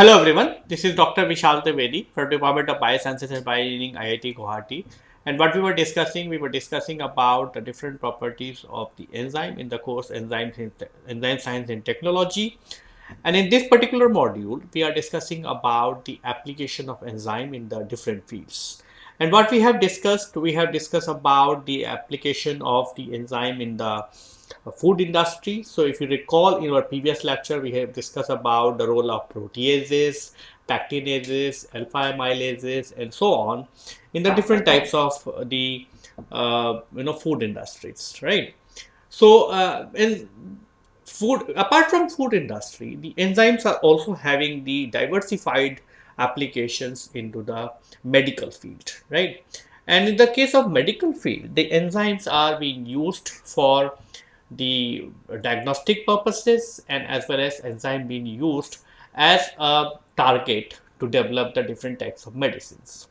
Hello everyone, this is Dr. Vishal Trivedi from Department of Biosciences and Bioengineering IIT Guwahati. And what we were discussing, we were discussing about the different properties of the enzyme in the course Enzyme, enzyme Science and Technology. And in this particular module, we are discussing about the application of enzyme in the different fields. And what we have discussed, we have discussed about the application of the enzyme in the food industry. So if you recall in our previous lecture, we have discussed about the role of proteases, pectinases, alpha amylases, and so on in the different types of the uh, you know food industries, right? So uh, in food, apart from food industry, the enzymes are also having the diversified applications into the medical field, right? And in the case of medical field, the enzymes are being used for the diagnostic purposes and as well as enzyme being used as a target to develop the different types of medicines.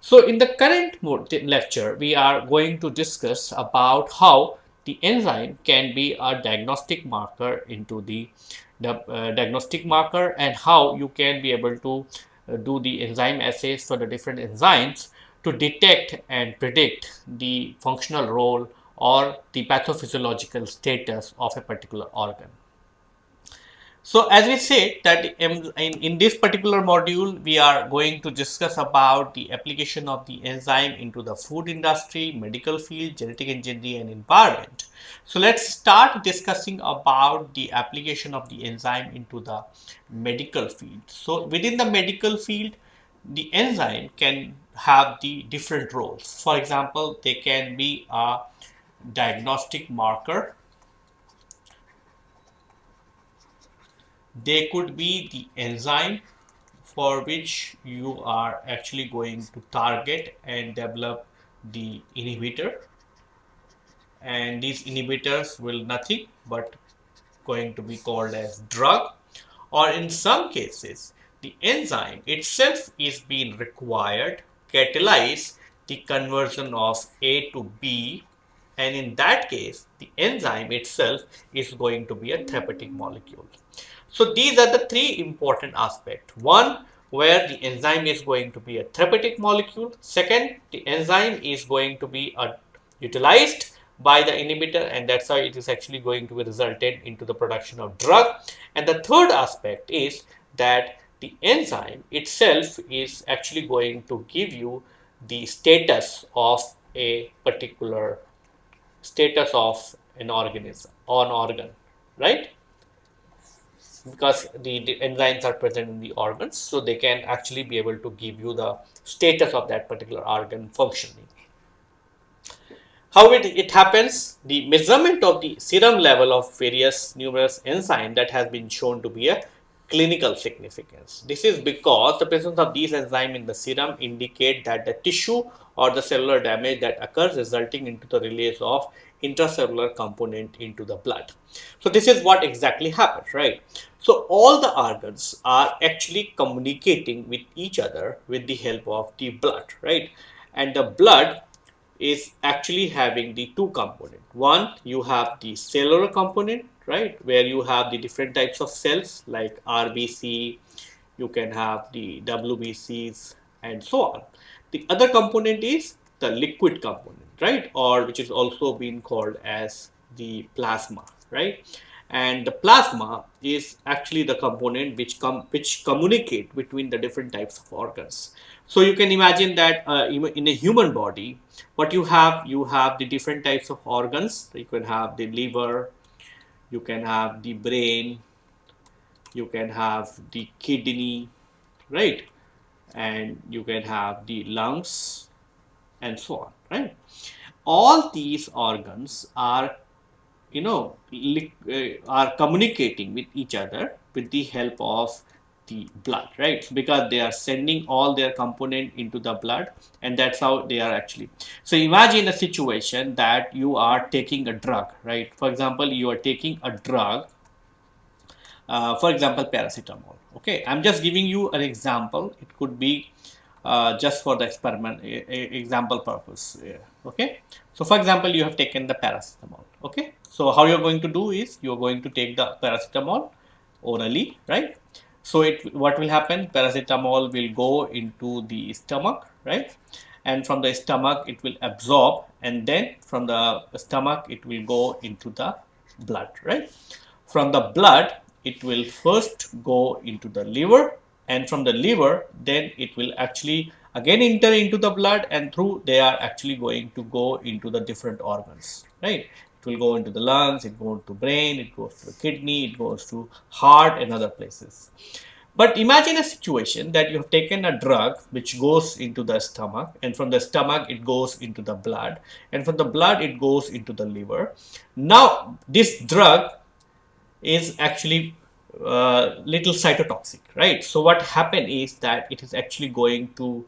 So in the current lecture, we are going to discuss about how the enzyme can be a diagnostic marker into the, the uh, diagnostic marker and how you can be able to uh, do the enzyme assays for the different enzymes to detect and predict the functional role or the pathophysiological status of a particular organ. So as we said that in, in this particular module, we are going to discuss about the application of the enzyme into the food industry, medical field, genetic engineering and environment. So let's start discussing about the application of the enzyme into the medical field. So within the medical field, the enzyme can have the different roles. For example, they can be a diagnostic marker. They could be the enzyme for which you are actually going to target and develop the inhibitor and these inhibitors will nothing but going to be called as drug or in some cases the enzyme itself is being required catalyze the conversion of A to B and in that case the enzyme itself is going to be a therapeutic molecule. So these are the three important aspects. One, where the enzyme is going to be a therapeutic molecule. Second, the enzyme is going to be a, utilized by the inhibitor and that's how it is actually going to be resulted into the production of drug. And the third aspect is that the enzyme itself is actually going to give you the status of a particular status of an organism or an organ, right? Because the, the, enzymes are present in the organs, so they can actually be able to give you the status of that particular organ functioning. How it, it happens, the measurement of the serum level of various numerous enzymes that has been shown to be a clinical significance. This is because the presence of these enzymes in the serum indicate that the tissue or the cellular damage that occurs resulting into the release of intracellular component into the blood. So this is what exactly happens, right? So all the organs are actually communicating with each other with the help of the blood, right? And the blood is actually having the two component. One, you have the cellular component, right? Where you have the different types of cells like RBC, you can have the WBCs and so on. The other component is the liquid component, right? Or which is also being called as the plasma, right? And the plasma is actually the component which com which communicate between the different types of organs. So you can imagine that uh, in a human body, what you have, you have the different types of organs. You can have the liver, you can have the brain, you can have the kidney, right? And you can have the lungs, and so on, right? All these organs are, you know, uh, are communicating with each other with the help of the blood, right? Because they are sending all their component into the blood and that's how they are actually. So imagine a situation that you are taking a drug, right? For example, you are taking a drug, uh, for example, paracetamol. Okay, I'm just giving you an example. It could be uh, just for the experiment example purpose okay so for example you have taken the paracetamol okay so how you're going to do is you're going to take the paracetamol orally right So it what will happen? Paracetamol will go into the stomach, right? And from the stomach it will absorb and then from the stomach it will go into the blood, right? From the blood it will first go into the liver and from the liver then it will actually again enter into the blood and through they are actually going to go into the different organs, right? It will go into the lungs, it goes to brain, it goes to the kidney, it goes to heart and other places. But imagine a situation that you have taken a drug which goes into the stomach and from the stomach it goes into the blood and from the blood it goes into the liver. Now this drug is actually uh, little cytotoxic, right? So what happened is that it is actually going to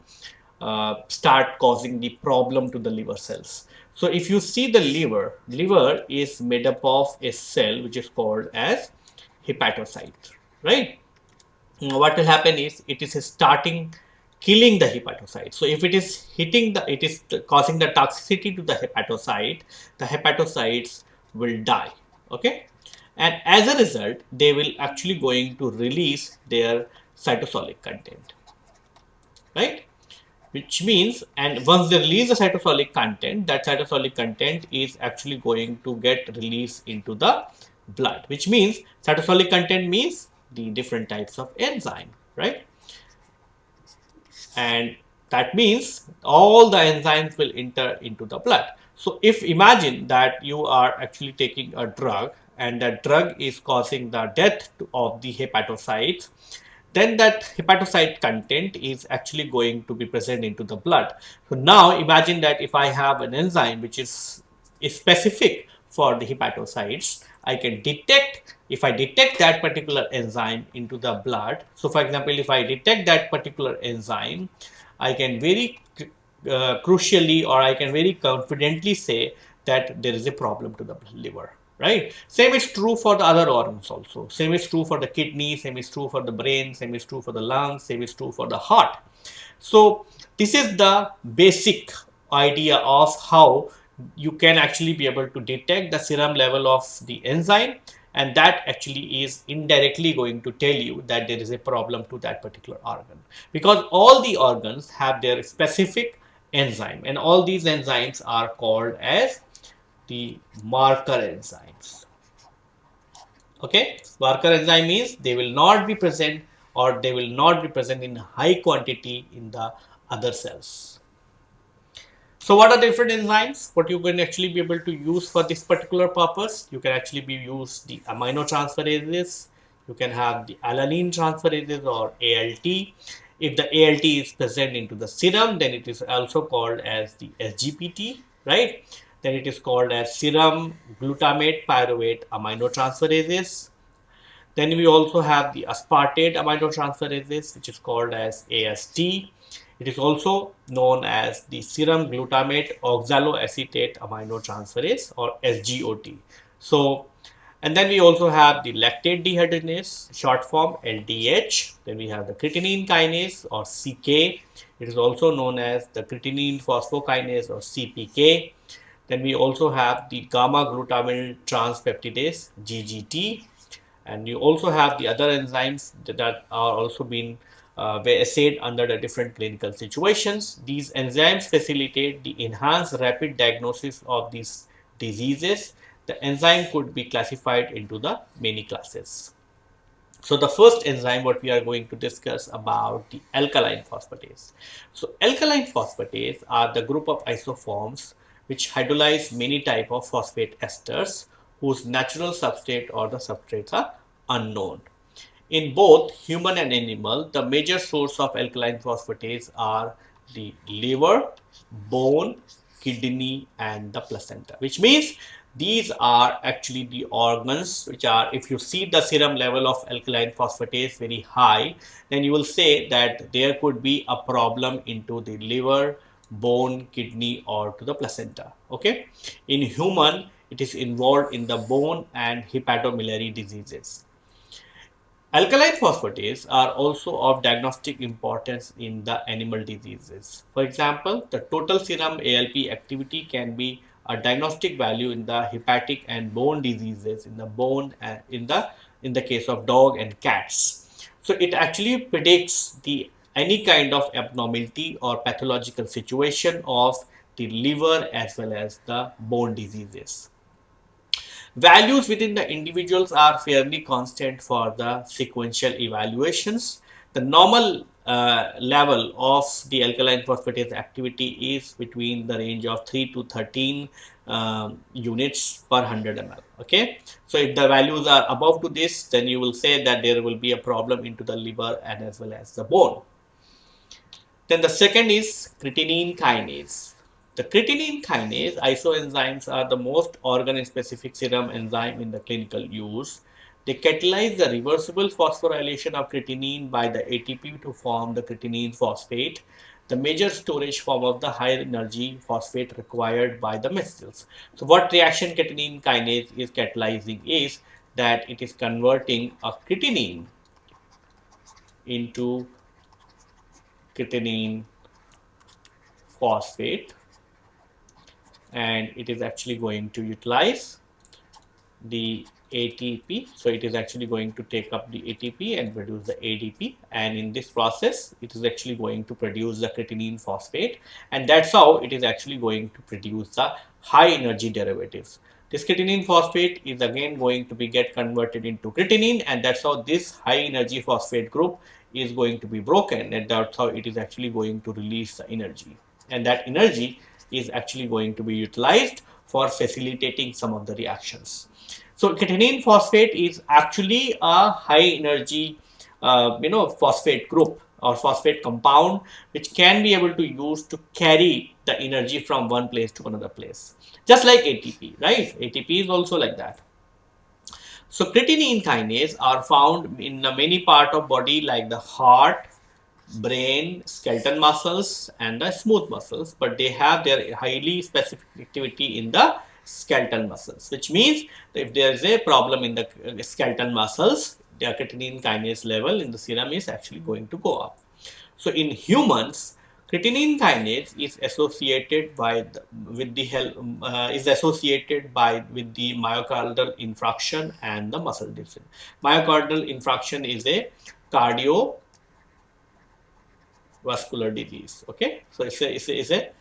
uh, start causing the problem to the liver cells. So if you see the liver, liver is made up of a cell which is called as hepatocyte, right? What will happen is it is starting killing the hepatocyte. So if it is hitting the, it is causing the toxicity to the hepatocyte, the hepatocytes will die, okay? And as a result, they will actually going to release their cytosolic content, right? Which means and once they release the cytosolic content that cytosolic content is actually going to get released into the blood which means cytosolic content means the different types of enzyme right? And that means all the enzymes will enter into the blood. So if imagine that you are actually taking a drug and that drug is causing the death of the hepatocytes then that hepatocyte content is actually going to be present into the blood. So now imagine that if I have an enzyme which is, is specific for the hepatocytes, I can detect, if I detect that particular enzyme into the blood. So for example, if I detect that particular enzyme, I can very uh, crucially or I can very confidently say that there is a problem to the liver right? Same is true for the other organs also. Same is true for the kidney same is true for the brain same is true for the lungs same is true for the heart. So this is the basic idea of how you can actually be able to detect the serum level of the enzyme and that actually is indirectly going to tell you that there is a problem to that particular organ. Because all the organs have their specific enzyme and all these enzymes are called as the marker enzymes. Okay, marker enzyme means they will not be present or they will not be present in high quantity in the other cells. So what are the different enzymes? What you can actually be able to use for this particular purpose? You can actually be use the amino transferases. You can have the alanine transferases or ALT. If the ALT is present into the serum, then it is also called as the SGPT, right? Then it is called as serum glutamate pyruvate aminotransferases. Then we also have the aspartate aminotransferases, which is called as AST. It is also known as the serum glutamate oxaloacetate aminotransferase or SGOT. So, and then we also have the lactate dehydrogenase, short form LDH. Then we have the creatinine kinase or CK. It is also known as the creatinine phosphokinase or CPK. Then we also have the gamma glutamyl transpeptidase GGT and you also have the other enzymes that are also being uh, assayed under the different clinical situations. These enzymes facilitate the enhanced rapid diagnosis of these diseases. The enzyme could be classified into the many classes. So the first enzyme what we are going to discuss about the alkaline phosphatase. So alkaline phosphatase are the group of isoforms which hydrolyze many type of phosphate esters whose natural substrate or the substrates are unknown. In both human and animal, the major source of alkaline phosphatase are the liver, bone, kidney and the placenta which means these are actually the organs which are if you see the serum level of alkaline phosphatase very high then you will say that there could be a problem into the liver bone, kidney or to the placenta. Okay. In human, it is involved in the bone and hepatobiliary diseases. Alkaline phosphatase are also of diagnostic importance in the animal diseases. For example, the total serum ALP activity can be a diagnostic value in the hepatic and bone diseases in the bone and in the in the case of dog and cats. So it actually predicts the any kind of abnormality or pathological situation of the liver as well as the bone diseases. Values within the individuals are fairly constant for the sequential evaluations. The normal uh, level of the alkaline phosphatase activity is between the range of 3 to 13 um, units per 100 ml okay so if the values are above to this then you will say that there will be a problem into the liver and as well as the bone then the second is creatinine kinase the creatinine kinase isoenzymes are the most organ-specific serum enzyme in the clinical use. They catalyze the reversible phosphorylation of creatinine by the ATP to form the creatinine phosphate, the major storage form of the high energy phosphate required by the mast cells. So what reaction creatinine kinase is catalyzing is that it is converting a creatinine into creatinine phosphate and it is actually going to utilize the ATP. So it is actually going to take up the ATP and produce the ADP and in this process it is actually going to produce the creatinine phosphate and that's how it is actually going to produce the high energy derivatives. This creatinine phosphate is again going to be get converted into creatinine and that's how this high energy phosphate group is going to be broken and that's how it is actually going to release the energy and that energy is actually going to be utilized for facilitating some of the reactions. So creatinine phosphate is actually a high energy, uh, you know, phosphate group or phosphate compound, which can be able to use to carry the energy from one place to another place. Just like ATP, right? ATP is also like that. So creatinine kinase are found in many part of body like the heart, brain, skeleton muscles and the smooth muscles, but they have their highly specific activity in the skeletal muscles, which means if there is a problem in the uh, skeletal muscles, the creatinine kinase level in the serum is actually going to go up. So in humans, creatinine kinase is associated by the, with the help uh, is associated by with the myocardial infarction and the muscle disease. Myocardial infarction is a cardio vascular disease okay so it's a, it's a, it's a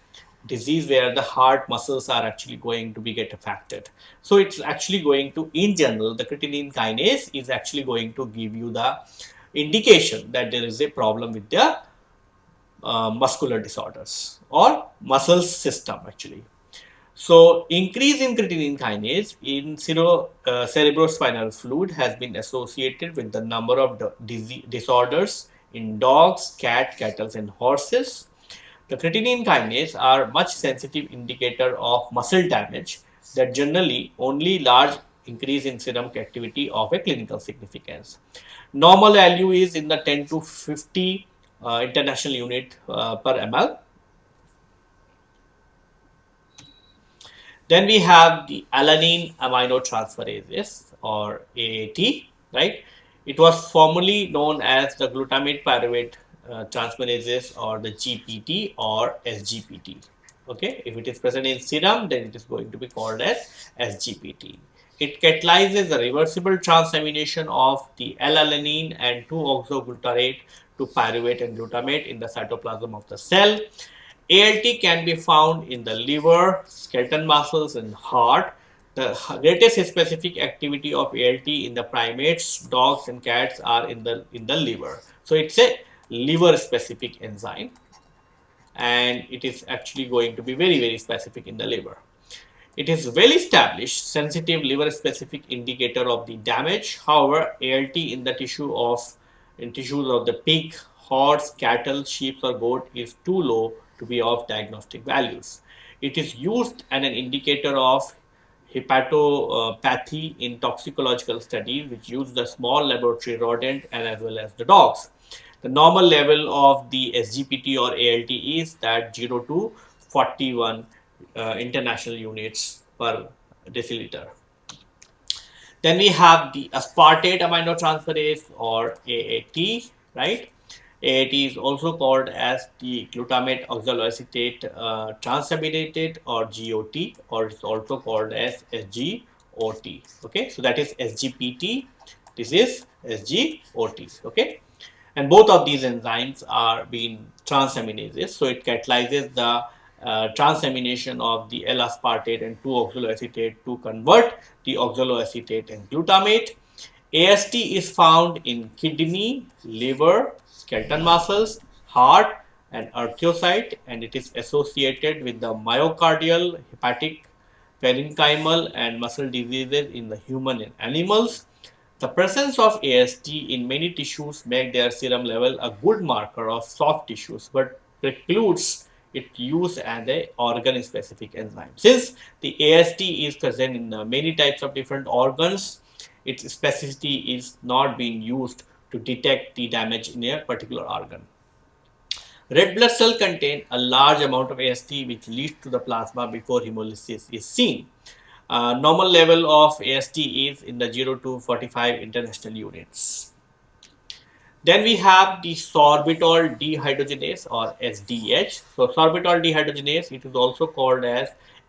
disease where the heart muscles are actually going to be get affected so it's actually going to in general the creatinine kinase is actually going to give you the indication that there is a problem with the uh, muscular disorders or muscle system actually so increase in creatinine kinase in cero, uh, cerebrospinal fluid has been associated with the number of disorders in dogs, cat, cattle and horses. The creatinine kinase are much sensitive indicator of muscle damage that generally only large increase in serum activity of a clinical significance. Normal value is in the 10 to 50 uh, international unit uh, per ml. Then we have the alanine aminotransferases or AAT, right? It was formerly known as the glutamate pyruvate uh, or the GPT or SGPT. Okay, if it is present in serum, then it is going to be called as SGPT. It catalyzes the reversible transamination of the L-alanine and 2-oxoglutarate to pyruvate and glutamate in the cytoplasm of the cell. ALT can be found in the liver, skeleton muscles and heart the greatest specific activity of ALT in the primates, dogs and cats are in the in the liver. So it's a liver specific enzyme and it is actually going to be very very specific in the liver. It is well established sensitive liver specific indicator of the damage. However, ALT in the tissue of in tissues of the pig, horse, cattle, sheep or goat is too low to be of diagnostic values. It is used as an indicator of hepatopathy in toxicological studies which use the small laboratory rodent and as well as the dogs. The normal level of the SGPT or ALT is that 0 to 41 uh, international units per deciliter. Then we have the aspartate aminotransferase or AAT, right? AAT is also called as the glutamate oxaloacetate uh, transaminated or GOT or it's also called as SGOT. Okay, so that is SGPT. This is SGOT. Okay, and both of these enzymes are being transaminases. So it catalyzes the uh, transamination of the L-aspartate and 2-oxaloacetate to convert the oxaloacetate and glutamate. AST is found in kidney, liver, skeletal muscles, heart and erythrocyte and it is associated with the myocardial, hepatic, parenchymal and muscle diseases in the human and animals. The presence of AST in many tissues make their serum level a good marker of soft tissues but precludes its use as a organ specific enzyme. Since the AST is present in many types of different organs, its specificity is not being used to detect the damage in a particular organ. Red blood cell contain a large amount of AST which leads to the plasma before hemolysis is seen. Uh, normal level of AST is in the 0 to 45 international units. Then we have the sorbitol dehydrogenase or SDH. So sorbitol dehydrogenase, it is also called as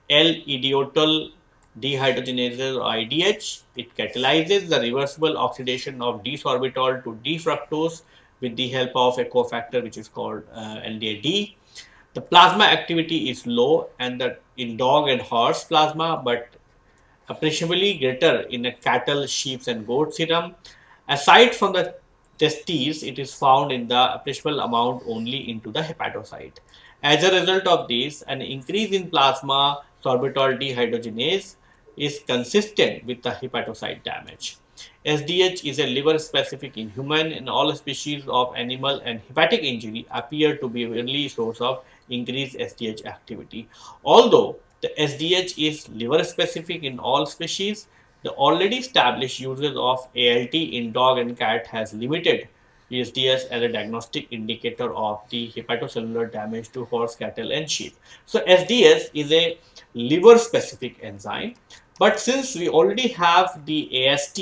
L-iditol dehydrogenase or IDH. It catalyzes the reversible oxidation of D-sorbitol to D-fructose with the help of a cofactor which is called uh, LDAD. The plasma activity is low and that in dog and horse plasma, but appreciably greater in a cattle, sheep and goat serum. Aside from the testes, it is found in the appreciable amount only into the hepatocyte. As a result of this, an increase in plasma sorbitol dehydrogenase is consistent with the hepatocyte damage. SDH is a liver specific in human and all species of animal and hepatic injury appear to be a early source of increased SDH activity. Although the SDH is liver specific in all species, the already established uses of ALT in dog and cat has limited SDH as a diagnostic indicator of the hepatocellular damage to horse, cattle and sheep. So SDS is a liver specific enzyme but since we already have the AST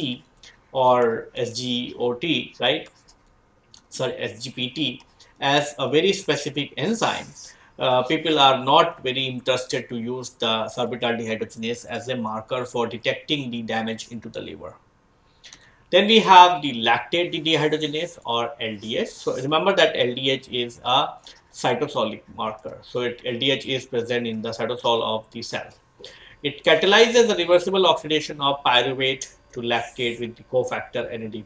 or SGOT, right? Sorry, SGPT as a very specific enzyme, uh, people are not very interested to use the sorbitol dehydrogenase as a marker for detecting the damage into the liver. Then we have the lactate dehydrogenase or LDH. So remember that LDH is a cytosolic marker. So it, LDH is present in the cytosol of the cell. It catalyzes the reversible oxidation of pyruvate to lactate with the cofactor NAD+.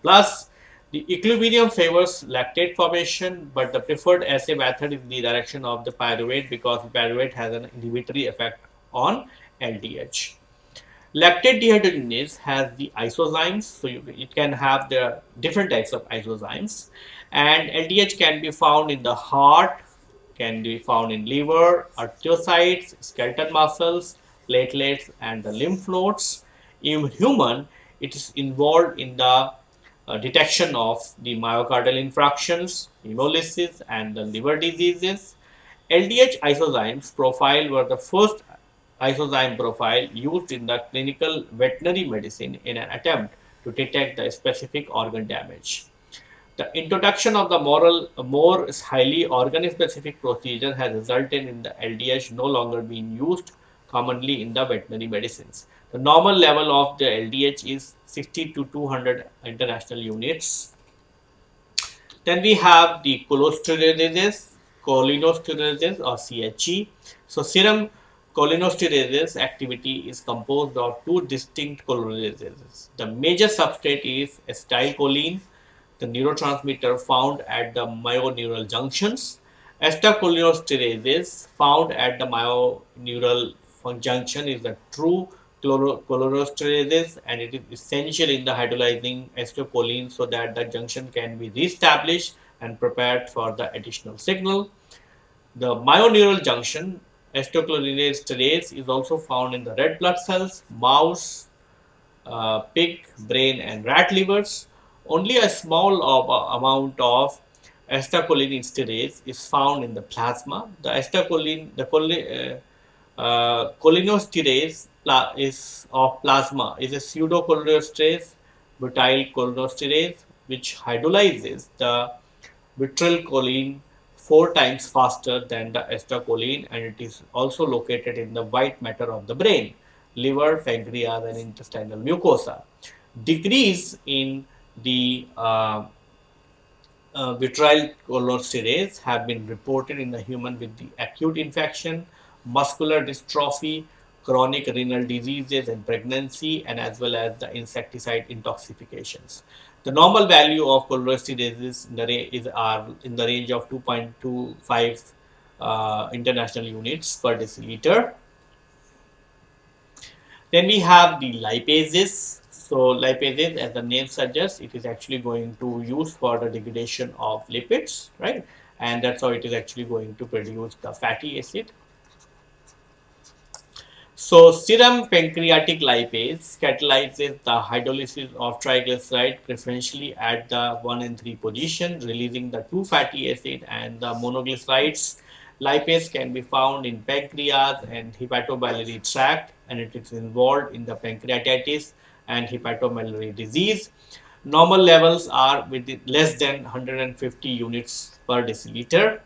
The equilibrium favors lactate formation, but the preferred assay method is the direction of the pyruvate because pyruvate has an inhibitory effect on LDH. Lactate dehydrogenase has the isozymes, so you, it can have the different types of isozymes, and LDH can be found in the heart, can be found in liver, erythrocytes, skeletal muscles, platelets, and the lymph nodes. In human, it is involved in the uh, detection of the myocardial infarctions, hemolysis, and the liver diseases. LDH isozymes profile were the first isozyme profile used in the clinical veterinary medicine in an attempt to detect the specific organ damage. The introduction of the moral, more highly organ-specific procedure has resulted in the LDH no longer being used commonly in the veterinary medicines. The normal level of the LDH is 60 to 200 international units. Then we have the cholesterolases, cholinesterases or CHE. So serum cholinesterases activity is composed of two distinct cholinesterases. The major substrate is acetylcholine, the neurotransmitter found at the myoneural junctions. Acetylcholinesterases found at the myoneural junction is the true cholinesterases and it is essential in the hydrolyzing acetylcholine so that the junction can be reestablished and prepared for the additional signal. The myoneural junction acetylcholinesterase is also found in the red blood cells, mouse, uh, pig, brain and rat livers. Only a small of, uh, amount of acetylcholinesterase is found in the plasma. The acetylcholine, the choline, uh, uh, cholinesterase is of plasma is a pseudocholinesterase butyl cholinesterase which hydrolyzes the choline four times faster than the acetylcholine and it is also located in the white matter of the brain, liver, pancreas and intestinal mucosa. Decrease in the uh, uh, cholesterase have been reported in the human with the acute infection, muscular dystrophy, chronic renal diseases and pregnancy, and as well as the insecticide intoxications. The normal value of cholecysterases in is are in the range of 2.25 uh, international units per deciliter. Then we have the lipases. So lipases, as the name suggests, it is actually going to use for the degradation of lipids, right? And that's how it is actually going to produce the fatty acid. So serum pancreatic lipase catalyzes the hydrolysis of triglyceride preferentially at the 1 and 3 position, releasing the 2 fatty acid and the monoglycerides. Lipase can be found in pancreas and hepatobiliary tract and it is involved in the pancreatitis and hepatobiliary disease. Normal levels are with less than 150 units per deciliter.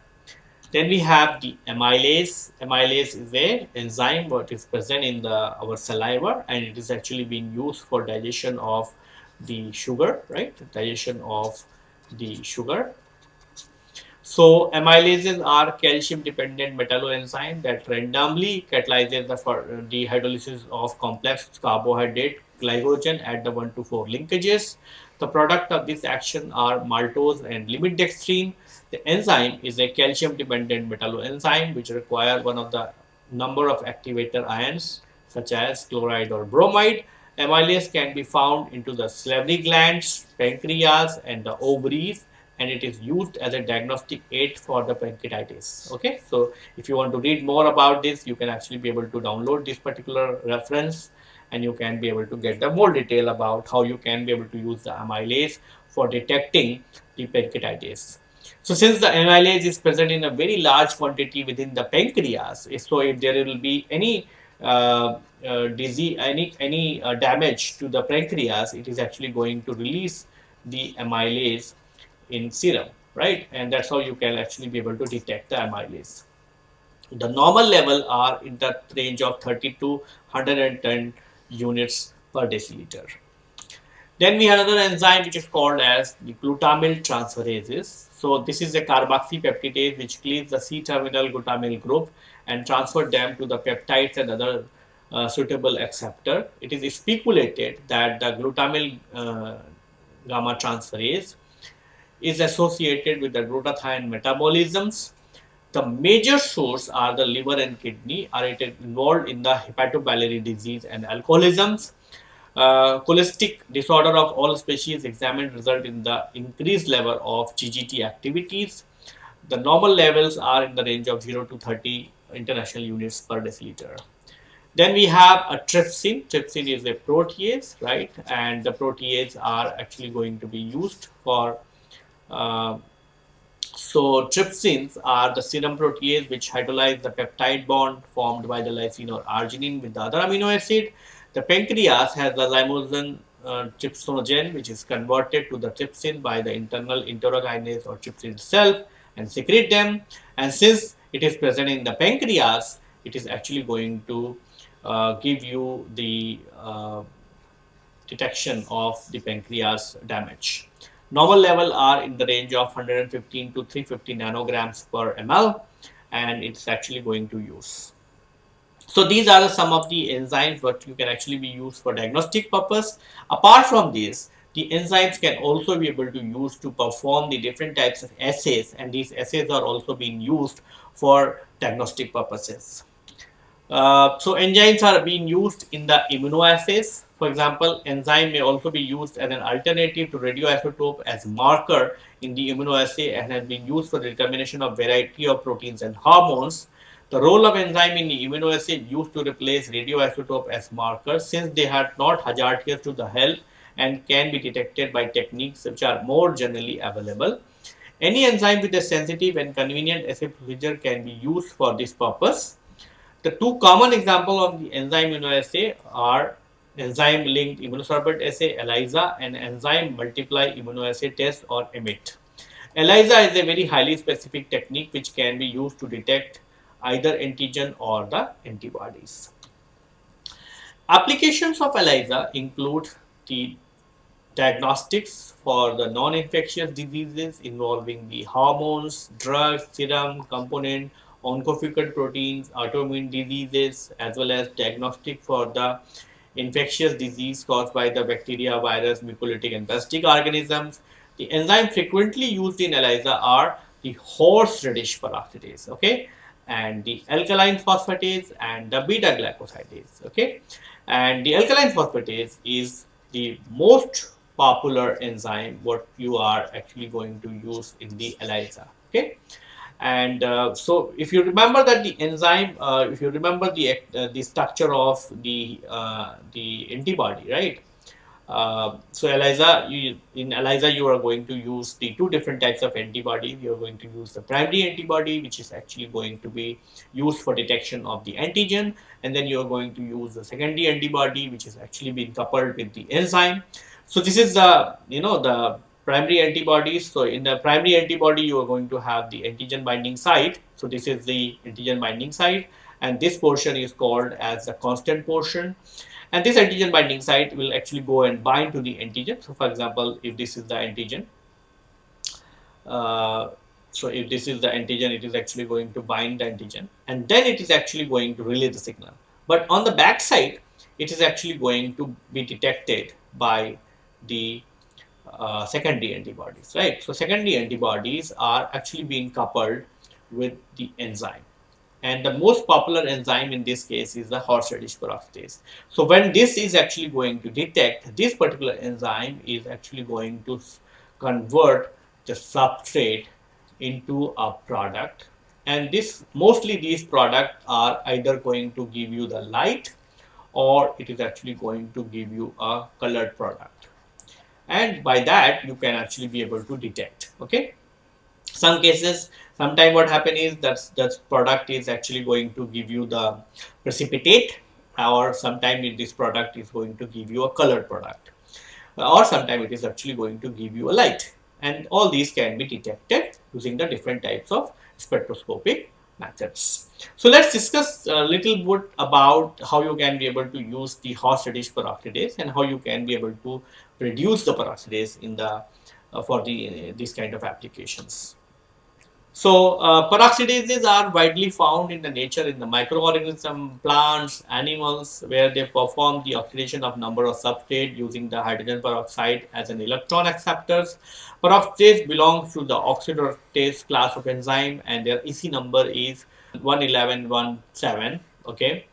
Then we have the amylase. Amylase is a enzyme what is present in the our saliva and it is actually being used for digestion of the sugar, right? Digestion of the sugar. So amylases are calcium dependent metalloenzyme that randomly catalyzes the, the hydrolysis of complex carbohydrate glycogen at the 1 to 4 linkages. The product of this action are maltose and limit-dextrin. The enzyme is a calcium-dependent metalloenzyme which require one of the number of activator ions such as chloride or bromide. Amylase can be found into the salivary glands, pancreas and the ovaries and it is used as a diagnostic aid for the pancreatitis. Okay, so if you want to read more about this, you can actually be able to download this particular reference and you can be able to get the more detail about how you can be able to use the amylase for detecting the pancreatitis. So since the amylase is present in a very large quantity within the pancreas, so if there will be any uh, uh, disease, any any uh, damage to the pancreas, it is actually going to release the amylase in serum, right? And that's how you can actually be able to detect the amylase. The normal level are in the range of 30 to 110 units per deciliter. Then we have another enzyme which is called as the glutamyl transferases. So this is a carboxypeptidase which cleaves the C-terminal glutamyl group and transfer them to the peptides and other uh, suitable acceptor. It is speculated that the glutamyl uh, gamma transferase is associated with the glutathione metabolisms the major source are the liver and kidney are involved in the hepatobiliary disease and alcoholisms. Uh, cholestic disorder of all species examined result in the increased level of GGT activities. The normal levels are in the range of 0 to 30 international units per deciliter. Then we have a trypsin. Trypsin is a protease, right? And the protease are actually going to be used for uh, so trypsins are the serum protease which hydrolyze the peptide bond formed by the lysine or arginine with the other amino acid. The pancreas has the zymogen uh, trypsinogen which is converted to the trypsin by the internal enterokinase or trypsin itself and secrete them. And since it is present in the pancreas, it is actually going to uh, give you the uh, detection of the pancreas damage. Normal level are in the range of 115 to 350 nanograms per ml and it's actually going to use. So these are some of the enzymes what you can actually be used for diagnostic purpose. Apart from this, the enzymes can also be able to use to perform the different types of assays and these assays are also being used for diagnostic purposes. Uh, so enzymes are being used in the immunoassays for example, enzyme may also be used as an alternative to radioisotope as marker in the immunoassay and has been used for the determination of variety of proteins and hormones. The role of enzyme in the immunoassay used to replace radioisotope as marker since they are not hazardous to the health and can be detected by techniques which are more generally available. Any enzyme with a sensitive and convenient assay procedure can be used for this purpose. The two common examples of the enzyme immunoassay are enzyme linked immunosorbent assay ELISA and enzyme multiply immunoassay test or EMIT. ELISA is a very highly specific technique which can be used to detect either antigen or the antibodies. Applications of ELISA include the diagnostics for the non-infectious diseases involving the hormones, drugs, serum, component, oncofucus proteins, autoimmune diseases, as well as diagnostic for the infectious disease caused by the bacteria, virus, mucolytic and parasitic organisms. The enzymes frequently used in ELISA are the horseradish peroxidase, okay, and the alkaline phosphatase and the beta glucosidase, okay. And the alkaline phosphatase is the most popular enzyme what you are actually going to use in the ELISA, okay. And uh, so, if you remember that the enzyme, uh, if you remember the uh, the structure of the uh, the antibody, right? Uh, so ELISA, you, in ELISA, you are going to use the two different types of antibodies. You are going to use the primary antibody, which is actually going to be used for detection of the antigen, and then you are going to use the secondary antibody, which is actually being coupled with the enzyme. So this is the you know the primary antibodies. So in the primary antibody, you are going to have the antigen binding site. So this is the antigen binding site, and this portion is called as the constant portion and this antigen binding site will actually go and bind to the antigen. So, for example, if this is the antigen, uh, so if this is the antigen, it is actually going to bind the antigen and then it is actually going to relay the signal. But on the back side, it is actually going to be detected by the uh, secondary antibodies, right? So, secondary antibodies are actually being coupled with the enzyme and the most popular enzyme in this case is the horseradish peroxidase. So when this is actually going to detect, this particular enzyme is actually going to convert the substrate into a product. And this mostly these products are either going to give you the light or it is actually going to give you a colored product. And by that you can actually be able to detect okay some cases sometime what happen is that that product is actually going to give you the precipitate or sometime this product is going to give you a colored product or sometime it is actually going to give you a light and all these can be detected using the different types of spectroscopic methods. So let's discuss a little bit about how you can be able to use the horseradish peroxidase and how you can be able to reduce the peroxidase in the uh, for the uh, these kind of applications. So uh, peroxidases are widely found in the nature in the microorganism, plants, animals, where they perform the oxidation of number of substrate using the hydrogen peroxide as an electron acceptors. Peroxidase belongs to the oxidase class of enzyme and their EC number is 11117. Okay.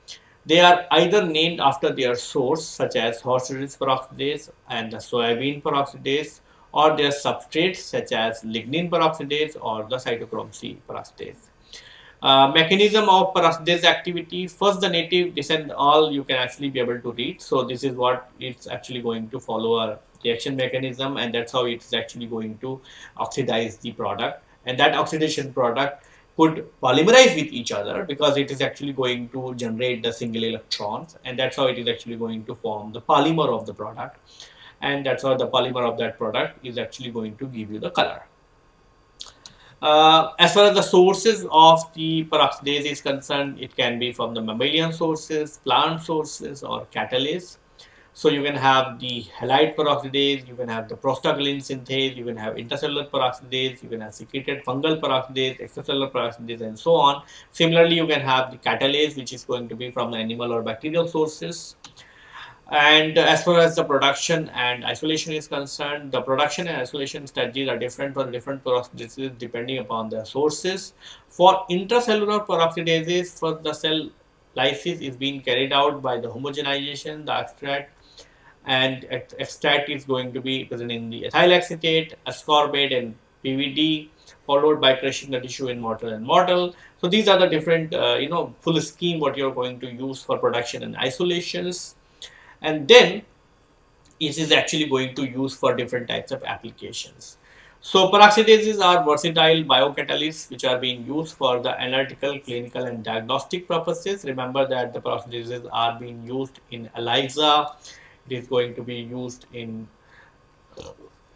They are either named after their source such as horseradish peroxidase and the soybean peroxidase or their substrates such as lignin peroxidase or the cytochrome C peroxidase. Uh, mechanism of peroxidase activity first the native descent all you can actually be able to read. So this is what it's actually going to follow a reaction mechanism and that's how it's actually going to oxidize the product. And that oxidation product could polymerize with each other because it is actually going to generate the single electrons and that's how it is actually going to form the polymer of the product and that's how the polymer of that product is actually going to give you the color. Uh, as far as the sources of the peroxidase is concerned, it can be from the mammalian sources, plant sources or catalase. So you can have the halide peroxidase, you can have the prostaglandin synthase, you can have intracellular peroxidase, you can have secreted fungal peroxidase, extracellular peroxidase and so on. Similarly, you can have the catalase which is going to be from the animal or bacterial sources. And as far as the production and isolation is concerned, the production and isolation strategies are different for different peroxidases depending upon their sources. For intracellular peroxidases, for the cell lysis is being carried out by the homogenization, the extract, and extract is going to be present in the ethyl acetate, ascorbate, and PVD, followed by crushing the tissue in mortar and mortar. So these are the different, uh, you know, full scheme what you're going to use for production and isolations and then it is actually going to use for different types of applications. So peroxidases are versatile biocatalysts which are being used for the analytical, clinical and diagnostic purposes. Remember that the peroxidases are being used in ELISA, it is going to be used in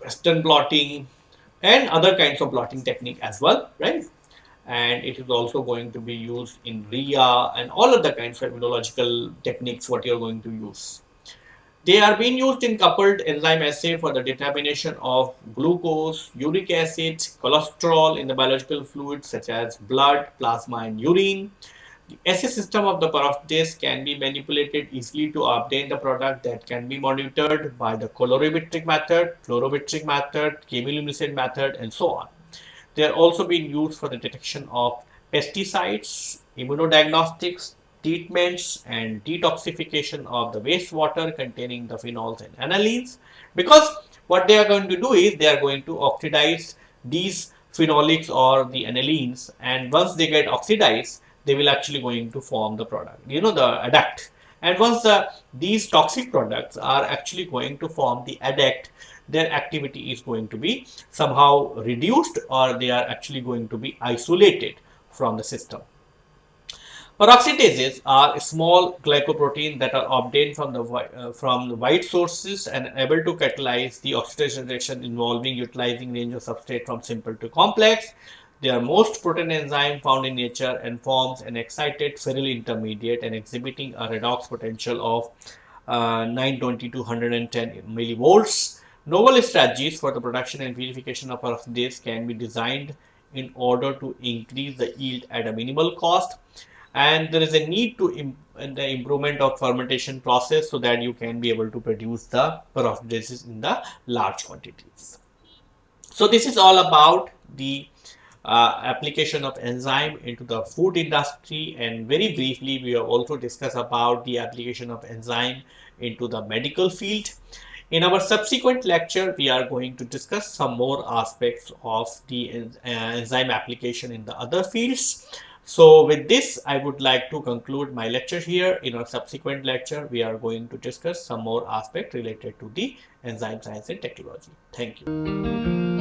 Western blotting and other kinds of blotting technique as well, right? and it is also going to be used in RIA and all of the kinds of immunological techniques what you're going to use. They are being used in coupled enzyme assay for the determination of glucose, uric acid, cholesterol in the biological fluids such as blood, plasma and urine. The assay system of the peroxidase can be manipulated easily to obtain the product that can be monitored by the colorimetric method, fluorometric method, chemiluminescent method and so on. They are also being used for the detection of pesticides, immunodiagnostics, treatments and detoxification of the wastewater containing the phenols and anilines because what they are going to do is they are going to oxidize these phenolics or the anilines and once they get oxidized they will actually going to form the product you know the adduct. And once the these toxic products are actually going to form the adduct their activity is going to be somehow reduced or they are actually going to be isolated from the system Peroxidases are small glycoproteins that are obtained from the uh, from the white sources and able to catalyze the oxidation reaction involving utilizing range of substrate from simple to complex. They are most protein enzyme found in nature and forms an excited ferryl intermediate and exhibiting a redox potential of uh, 920 to 110 millivolts. Novel strategies for the production and purification of peroxidase can be designed in order to increase the yield at a minimal cost and there is a need to Im the improvement of fermentation process so that you can be able to produce the peroxidases in the large quantities. So this is all about the uh, application of enzyme into the food industry and very briefly we have also discussed about the application of enzyme into the medical field. In our subsequent lecture, we are going to discuss some more aspects of the uh, enzyme application in the other fields. So with this, I would like to conclude my lecture here. In our subsequent lecture, we are going to discuss some more aspect related to the enzyme science and technology. Thank you.